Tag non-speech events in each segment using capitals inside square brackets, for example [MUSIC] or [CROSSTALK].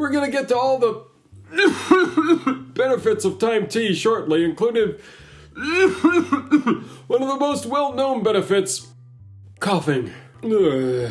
We're gonna get to all the [LAUGHS] benefits of thyme tea shortly, including [LAUGHS] one of the most well known benefits coughing. Ugh.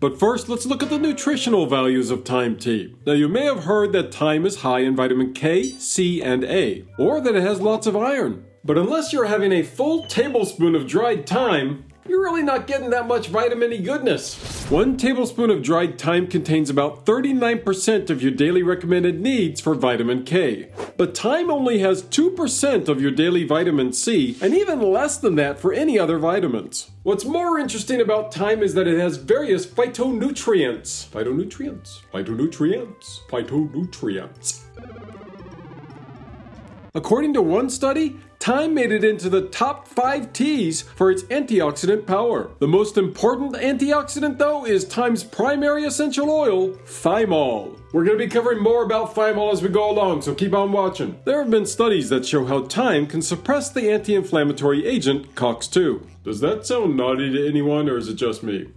But first, let's look at the nutritional values of thyme tea. Now, you may have heard that thyme is high in vitamin K, C, and A, or that it has lots of iron. But unless you're having a full tablespoon of dried thyme, you're really not getting that much vitamin E goodness. One tablespoon of dried thyme contains about 39% of your daily recommended needs for vitamin K. But thyme only has 2% of your daily vitamin C, and even less than that for any other vitamins. What's more interesting about thyme is that it has various phytonutrients. Phytonutrients? Phytonutrients? Phytonutrients. According to one study, Thyme made it into the top 5 teas for its antioxidant power. The most important antioxidant, though, is thyme's primary essential oil, thymol. We're going to be covering more about thymol as we go along, so keep on watching. There have been studies that show how thyme can suppress the anti inflammatory agent COX2. Does that sound naughty to anyone, or is it just me?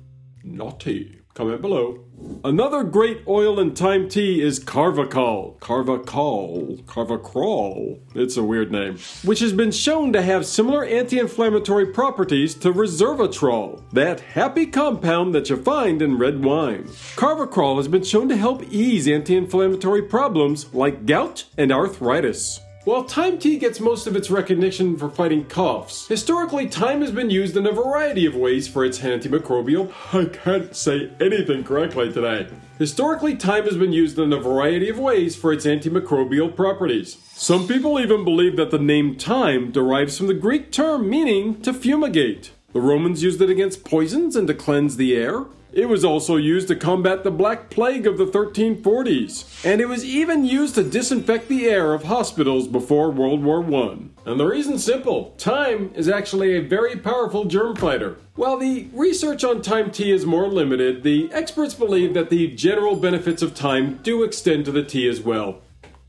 Naughty. Comment below. Another great oil and thyme tea is Carvacol. Carvacol. Carvacrol. It's a weird name. Which has been shown to have similar anti-inflammatory properties to resveratrol, that happy compound that you find in red wine. Carvacrol has been shown to help ease anti-inflammatory problems like gout and arthritis. While thyme tea gets most of its recognition for fighting coughs, historically thyme has been used in a variety of ways for its antimicrobial. I can't say anything correctly today. Historically, thyme has been used in a variety of ways for its antimicrobial properties. Some people even believe that the name thyme derives from the Greek term meaning to fumigate. The Romans used it against poisons and to cleanse the air. It was also used to combat the Black Plague of the 1340s, and it was even used to disinfect the air of hospitals before World War I. And the reason's simple thyme is actually a very powerful germ fighter. While the research on thyme tea is more limited, the experts believe that the general benefits of thyme do extend to the tea as well,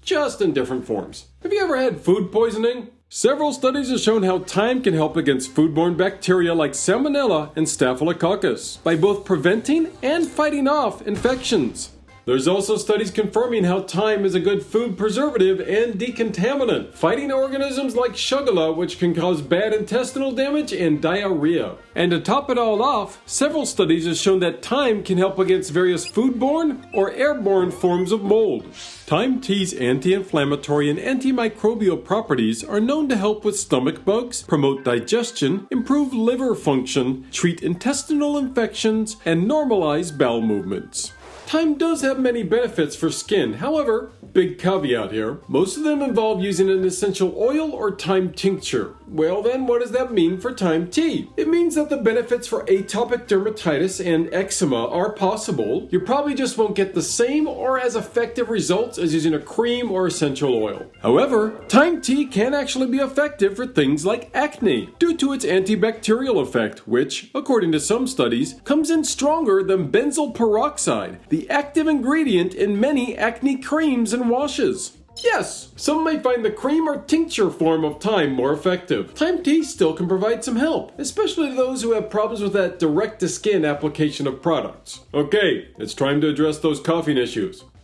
just in different forms. Have you ever had food poisoning? Several studies have shown how thyme can help against foodborne bacteria like Salmonella and Staphylococcus by both preventing and fighting off infections. There's also studies confirming how thyme is a good food preservative and decontaminant, fighting organisms like Shigella, which can cause bad intestinal damage and diarrhea. And to top it all off, several studies have shown that thyme can help against various foodborne or airborne forms of mold. Thyme tea's anti inflammatory and antimicrobial properties are known to help with stomach bugs, promote digestion, improve liver function, treat intestinal infections, and normalize bowel movements. Thyme does have many benefits for skin. However, big caveat here, most of them involve using an essential oil or thyme tincture. Well then, what does that mean for thyme tea? It means that the benefits for atopic dermatitis and eczema are possible. You probably just won't get the same or as effective results as using a cream or essential oil. However, thyme tea can actually be effective for things like acne due to its antibacterial effect, which, according to some studies, comes in stronger than benzoyl peroxide, the active ingredient in many acne creams and washes. Yes, some may find the cream or tincture form of thyme more effective. Thyme tea still can provide some help, especially to those who have problems with that direct to skin application of products. Okay, it's time to address those coughing issues. [COUGHS]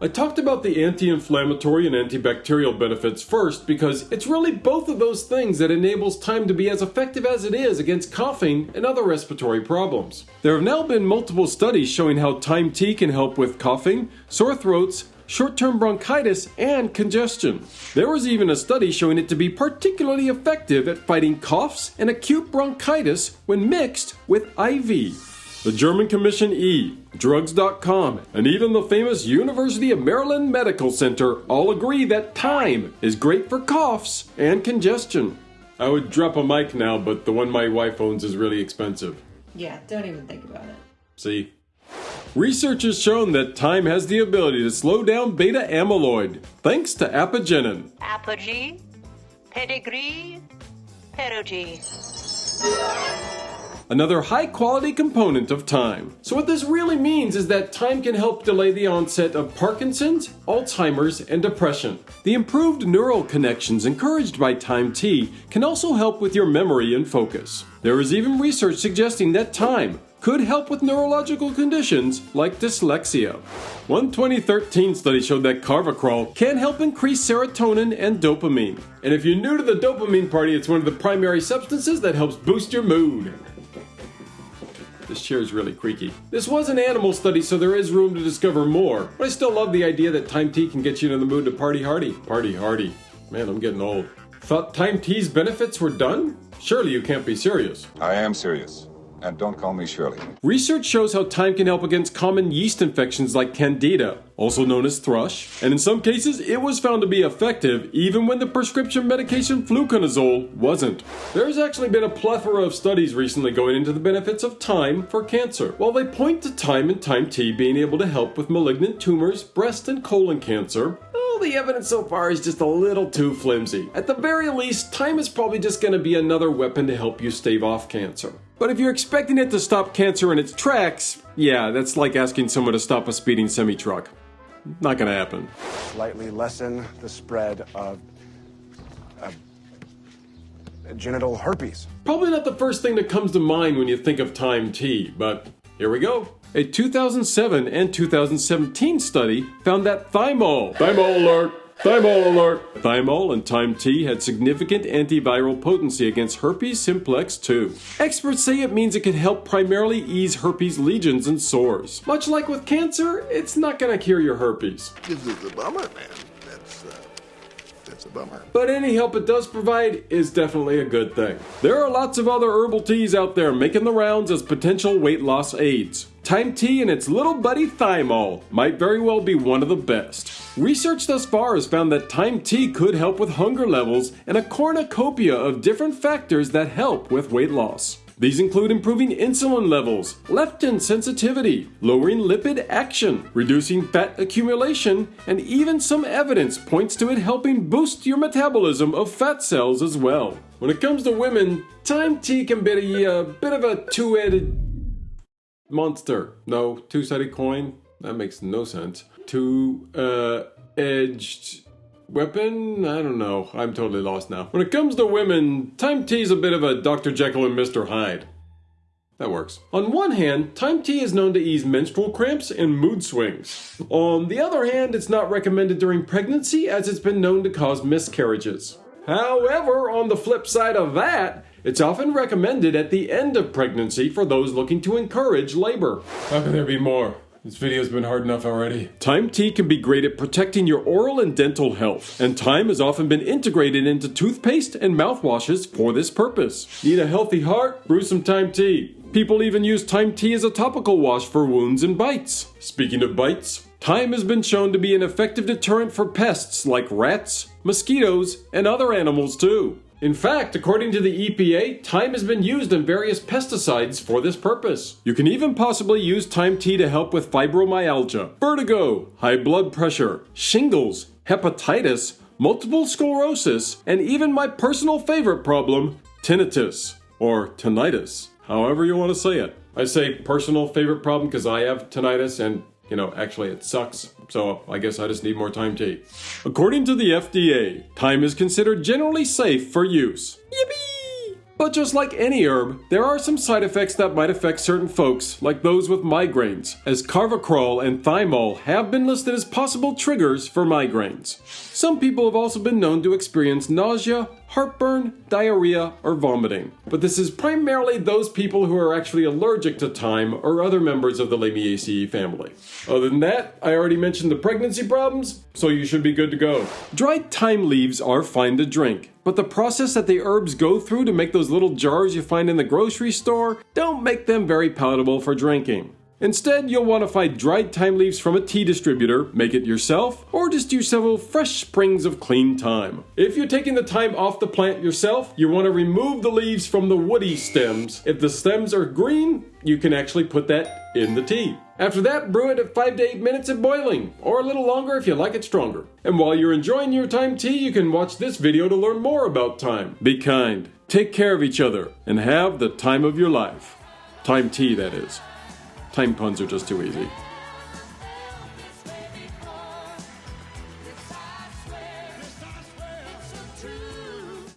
I talked about the anti-inflammatory and antibacterial benefits first because it's really both of those things that enables thyme to be as effective as it is against coughing and other respiratory problems. There have now been multiple studies showing how thyme tea can help with coughing, sore throats, short-term bronchitis, and congestion. There was even a study showing it to be particularly effective at fighting coughs and acute bronchitis when mixed with ivy. The German Commission E, Drugs.com, and even the famous University of Maryland Medical Center all agree that thyme is great for coughs and congestion. I would drop a mic now, but the one my wife owns is really expensive. Yeah, don't even think about it. See? Research has shown that thyme has the ability to slow down beta amyloid thanks to apigenin. Apogee, pedigree, another high quality component of thyme. So, what this really means is that thyme can help delay the onset of Parkinson's, Alzheimer's, and depression. The improved neural connections encouraged by thyme tea can also help with your memory and focus. There is even research suggesting that thyme, could help with neurological conditions like dyslexia. One 2013 study showed that carvacrol can help increase serotonin and dopamine. And if you're new to the dopamine party, it's one of the primary substances that helps boost your mood. This chair is really creaky. This was an animal study, so there is room to discover more. But I still love the idea that thyme tea can get you in the mood to party hardy. Party hardy. Man, I'm getting old. Thought thyme tea's benefits were done? Surely you can't be serious. I am serious. And don't call me Shirley. Research shows how thyme can help against common yeast infections like Candida, also known as thrush, and in some cases it was found to be effective even when the prescription medication fluconazole wasn't. There's actually been a plethora of studies recently going into the benefits of thyme for cancer. While they point to thyme and thyme tea being able to help with malignant tumors, breast and colon cancer, well, the evidence so far is just a little too flimsy. At the very least, thyme is probably just going to be another weapon to help you stave off cancer. But if you're expecting it to stop cancer in its tracks, yeah, that's like asking someone to stop a speeding semi truck. Not gonna happen. Slightly lessen the spread of uh, genital herpes. Probably not the first thing that comes to mind when you think of thyme tea, but here we go. A 2007 and 2017 study found that thymol, thymol alert, Thymol alert! Thymol and Thyme tea had significant antiviral potency against herpes simplex 2. Experts say it means it can help primarily ease herpes lesions and sores. Much like with cancer, it's not gonna cure your herpes. This is a bummer, man. That's, uh, that's a bummer. But any help it does provide is definitely a good thing. There are lots of other herbal teas out there making the rounds as potential weight loss aids. Thyme tea and its little buddy thymol might very well be one of the best. Research thus far has found that thyme tea could help with hunger levels and a cornucopia of different factors that help with weight loss. These include improving insulin levels, leptin sensitivity, lowering lipid action, reducing fat accumulation, and even some evidence points to it helping boost your metabolism of fat cells as well. When it comes to women, thyme tea can be a, a bit of a two-headed monster. No, two-sided coin. That makes no sense. Two-edged uh, weapon? I don't know. I'm totally lost now. When it comes to women, Thyme Tea is a bit of a Dr. Jekyll and Mr. Hyde. That works. On one hand, Thyme tea is known to ease menstrual cramps and mood swings. On the other hand, it's not recommended during pregnancy as it's been known to cause miscarriages. However, on the flip side of that, it's often recommended at the end of pregnancy for those looking to encourage labor. How can there be more? This video's been hard enough already. Thyme tea can be great at protecting your oral and dental health, and thyme has often been integrated into toothpaste and mouthwashes for this purpose. Need a healthy heart? Brew some thyme tea. People even use thyme tea as a topical wash for wounds and bites. Speaking of bites, thyme has been shown to be an effective deterrent for pests like rats, mosquitoes, and other animals too. In fact, according to the EPA, thyme has been used in various pesticides for this purpose. You can even possibly use thyme tea to help with fibromyalgia, vertigo, high blood pressure, shingles, hepatitis, multiple sclerosis, and even my personal favorite problem, tinnitus, or tinnitus, however you want to say it. I say personal favorite problem because I have tinnitus and you know, actually it sucks, so I guess I just need more thyme tea. According to the FDA, thyme is considered generally safe for use. Yippee! But just like any herb, there are some side effects that might affect certain folks, like those with migraines, as carvacrol and thymol have been listed as possible triggers for migraines. Some people have also been known to experience nausea, heartburn, diarrhea, or vomiting. But this is primarily those people who are actually allergic to thyme or other members of the Lamiaceae family. Other than that, I already mentioned the pregnancy problems, so you should be good to go. Dried thyme leaves are fine to drink, but the process that the herbs go through to make those little jars you find in the grocery store don't make them very palatable for drinking. Instead, you'll want to find dried thyme leaves from a tea distributor, make it yourself, or just use several fresh sprigs of clean thyme. If you're taking the thyme off the plant yourself, you want to remove the leaves from the woody stems. If the stems are green, you can actually put that in the tea. After that, brew it at 5 to 8 minutes at boiling, or a little longer if you like it stronger. And while you're enjoying your thyme tea, you can watch this video to learn more about thyme. Be kind, take care of each other, and have the time of your life. Thyme tea, that is. Time puns are just too easy.